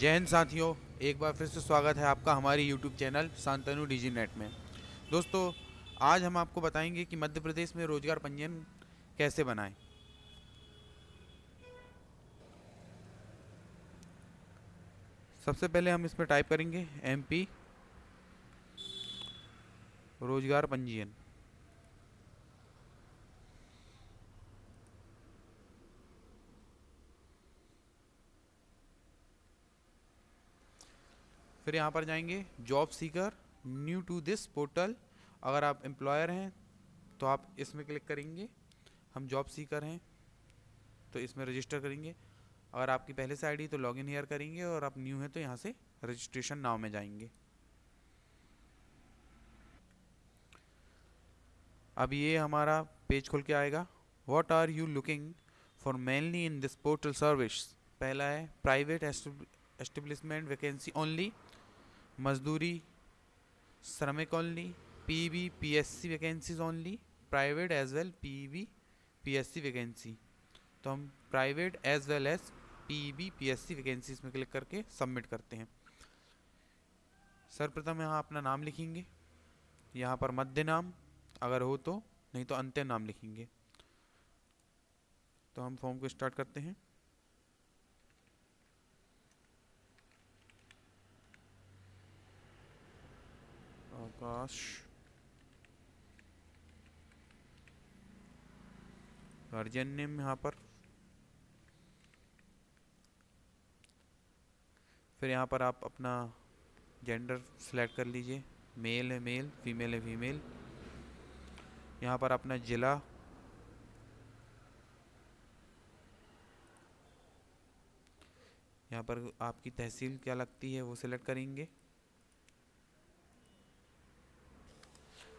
जय हिंद साथियों, एक बार फिर से स्वागत है आपका हमारे YouTube channel Shantanu digi net में। दोस्तों, आज हम आपको बताएँगे कि मध्य प्रदेश में रोज़गार पंजीयन कैसे बनाएँ। सबसे पहले हम इसमें टाइप करेंगे एमपी रोज़गार पंजीयन। फिर यहाँ पर जाएँगे job seeker new to this portal अगर आप एम्प्लॉयर हैं तो आप इसमें क्लिक करेंगे, हम जॉब सीकर हैं तो इसमें रजिस्टर करेंगे। अगर आपकी पहले से आईडी तो लॉगिन हेयर करेंगे, और आप न्यू हैं तो यहाँ से रजिस्ट्रेशन नाव में जाएँगे। अब ये हमारा पेज खुल के आएगा। What are you looking for mainly in this portal service पहला है प्राइवेट एस्टेब्लिशमेंट वैकेंसी ओनली मजदूरी, श्रमिक only P V P S C vacancies only private as well P V P S C vacancy तो हम private as well as P V P S C vacancies में click करके submit करते हैं। सर्वप्रथम यहाँ अपना नाम लिखेंगे। यहाँ पर मध्य नाम, अगर हो तो नहीं तो अंत्य नाम लिखेंगे। तो हम फॉर्म को स्टार्ट करते हैं। आकाश गार्जियन नेम यहाँ पर। फिर यहाँ पर आप अपना जेंडर सेलेक्ट कर लीजिए। मेल है मेल फीमेल है फीमेल यहाँ पर अपना ज़िला। यहाँ पर आपकी तहसील क्या लगती है वो सिलेक्ट करेंगे।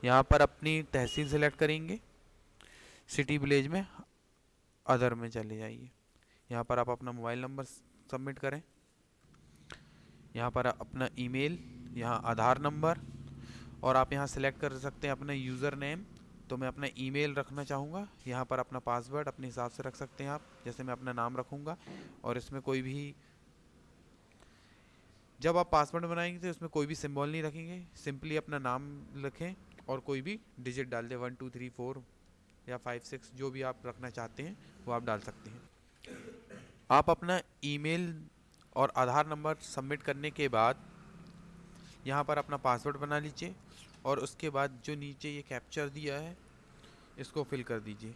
यहाँ पर अपनी तहसील सेलेक्ट करेंगे। सिटी विलेज में अदर में चले जाइए। यहाँ पर आप अपना मोबाइल नंबर सबमिट करें। यहाँ पर अपना ईमेल यहाँ आधार नंबर और आप यहाँ सेलेक्ट कर सकते हैं अपना यूज़र नेम तो मैं अपना ईमेल रखना चाहूँगा। यहाँ पर अपना पासवर्ड अपने हिसाब से रख सकते हैं आप। जैसे मैं अपना नाम रखूँगा और इसमें कोई भी जब आप पासवर्ड बनाएँगे तो इसमें कोई भी सिंबल नहीं रखेंगे। सिंपली अपना नाम रखें और कोई भी डिजिट डाल दें वन टू थ्री फोर या फाइव सिक्स जो भी आप रखना चाहते हैं, वो आप डाल सकते हैं। आप अपना ईमेल और आधार नंबर सबमिट करने के बाद यहाँ पर अपना पासवर्ड बना लीजिए और उसके बाद जो नीचे ये कैप्चर दिया है, इसको फिल कर दीजिए।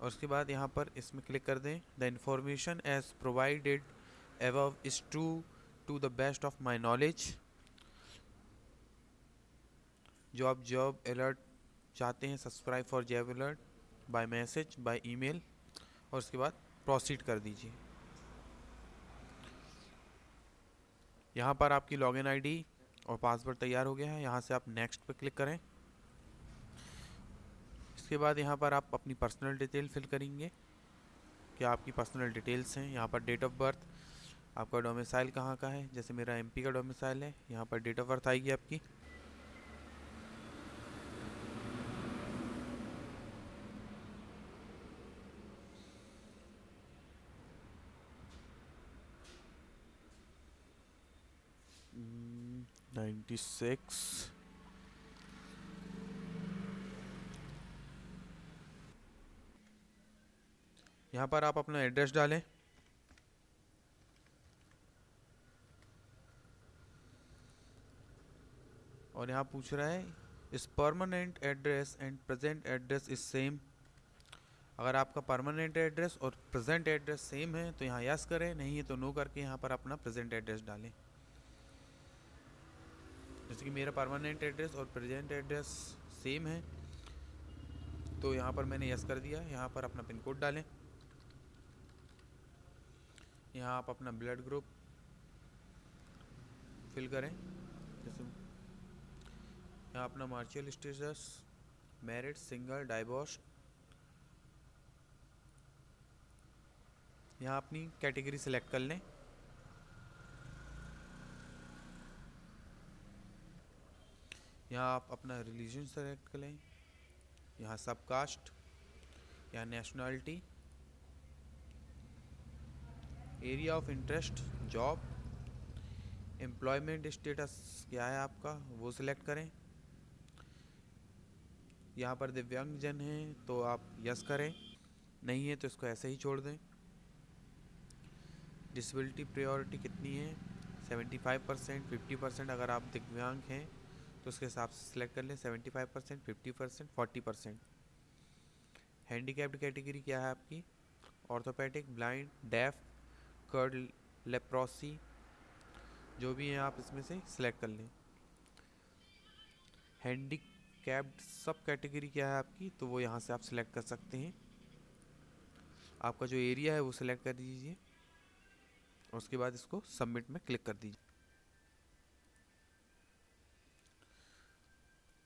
और उसके बाद यहाँ पर इसमें क्लिक कर दें the information as provided above is true to the best of my knowledge जो आप जॉब अलर्ट चाहते हैं subscribe for job alert by message by email और उसके बाद प्रोसीड कर दीजिए। यहाँ पर आपकी लॉगिन आईडी और पासवर्ड तैयार हो गया है। यहाँ से आप नेक्स्ट पर क्लिक करें। इसके बाद यहाँ पर आप अपनी पर्सनल डिटेल फिल करेंगे। क्या आपकी पर्सनल डिटेल्स हैं? यहाँ पर डेट ऑफ़ बर्थ आपका डोमिसाइल कहाँ का है? जैसे मेरा एमपी का डोमिसाइल है, यहाँ पर डेट ऑफ़ बर्थ आएगी आपकी। 96 यहाँ पर आप अपना एड्रेस डालें। और यहाँ पूछ रहा है, इस permanent address and present address is same अगर आपका परमानेंट एड्रेस और प्रेजेंट एड्रेस सेम है तो यहाँ यस करें, नहीं है तो नो करके यहाँ पर अपना प्रेजेंट एड्रेस डालें। जैसे कि मेरा परमानेंट एड्रेस और प्रेजेंट एड्रेस सेम है। तो यहाँ पर मैंने यस कर दिया। यहाँ पर अपना पिन कोड डालें। यहाँ आप अपना ब्लड ग्रुप फिल करें। जैसे यहाँ अपना marital status married single divorce यहाँ अपनी कैटेगरी सेलेक्ट कर लें। यहाँ आप अपना रिलीजन सेलेक्ट करें यहाँ सब कास्ट यहाँ nationality area of interest job employment status क्या है आपका, वो सिलेक्ट करें। यहाँ पर दिव्यांग जन हैं तो आप यस करें। नहीं है तो इसको ऐसे ही छोड़ दें। डिसबिलिटी प्रायोरिटी कितनी है? Seventy five percent fifty percent अगर आप दिव्यांग हैं तो उसके हिसाब से सिलेक्ट कर लें seventy five percent fifty percent forty percent handicapped category क्या है आपकी? Orthopaedic blind deaf cured leprosy जो भी हैं आप इसमें से सिलेक्ट कर लें। हैंडी कैप्ड सब कैटेगरी क्या है आपकी? तो वो यहाँ से आप सिलेक्ट कर सकते हैं। आपका जो एरिया है वो सिलेक्ट कर दीजिए उसके बाद इसको सबमिट में क्लिक कर दीजिए।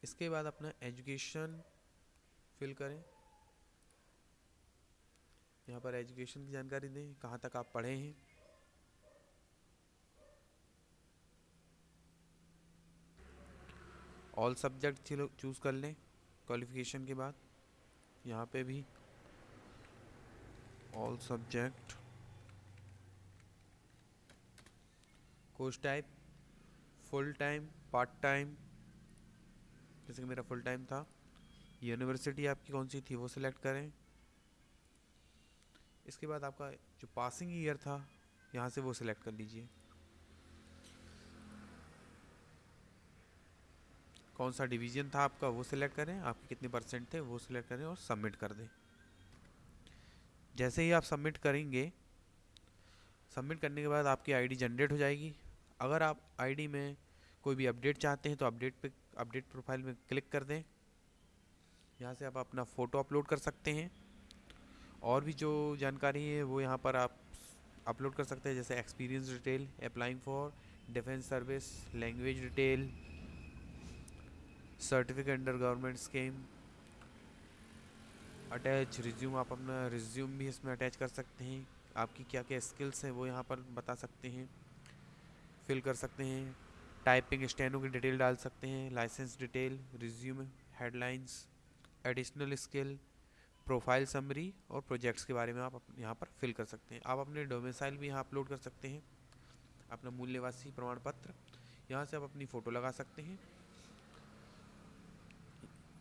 इसके बाद अपना एजुकेशन फिल करें। यहाँ पर एजुकेशन की जानकारी दें, कहाँ तक आप पढ़े हैं। ऑल सब्जेक्ट चूज़ कर लें क्वालिफिकेशन के बाद। यहाँ पे भी all subject course type full time part time जैसे कि मेरा फुल टाइम था। यूनिवर्सिटी आपकी कौन सी थी, वो सिलेक्ट करें। इसके बाद आपका जो पासिंग ईयर था, यहाँ से वो सिलेक्ट कर लीजिए। कौन सा डिवीज़न था आपका, वो सिलेक्ट करें। आपके कितने परसेंट थे, वो सिलेक्ट करें और सबमिट कर दें। जैसे ही आप सबमिट करेंगे सबमिट करने के बाद आपकी आईडी जनरेट हो जाएगी। अगर आप आईडी में कोई भी अपडेट चाहते हैं तो अपडेट पे अपडेट प्रोफ़ाइल में क्लिक कर दें। यहाँ से आप अपना फ़ोटो अपलोड कर सकते हैं। और भी जो जानकारी है, वो यहाँ पर आप अपलोड कर सकते हैं, जैसे experience detail applying for defence service language detail certificate under government scheme attach resume आप अपना रिज्यूम भी इसमें अटैच कर सकते हैं। आपकी क्या क्या स्किल्स हैं, वो यहाँ पर बता सकते हैं फिल कर सकते हैं। टाइपिंग स्टैनो की डिटेल डाल सकते हैं, licence detail, resume, headlines, additional skill, profile summary और प्रोजेक्ट्स के बारे में आप यहाँ पर फिल कर सकते हैं। आप अपने डोमिसाइल भी यहाँ अपलोड कर सकते हैं, अपना मूल निवासी प्रमाण पत्र यहाँ से आप अपनी फ़ोटो लगा सकते हैं।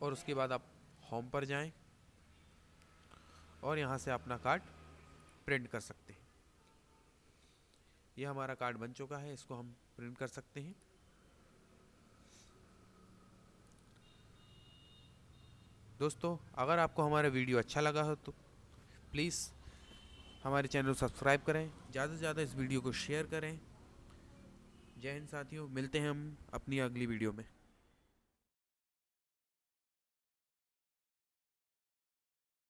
और उसके बाद आप होम पर जाएँ और यहाँ से अपना कार्ड प्रिंट कर सकते हैं। यह हमारा कार्ड बन चुका है, इसको हम प्रिंट कर सकते हैं। दोस्तों, अगर आपको हमारा वीडियो अच्छा लगा हो तो प्लीज़ हमारे चैनल सब्सक्राइब करें, ज़्यादा से ज़्यादा इस वीडियो को शेयर करें। जय हिंद साथियों, मिलते हैं हम अपनी अगली वीडियो में।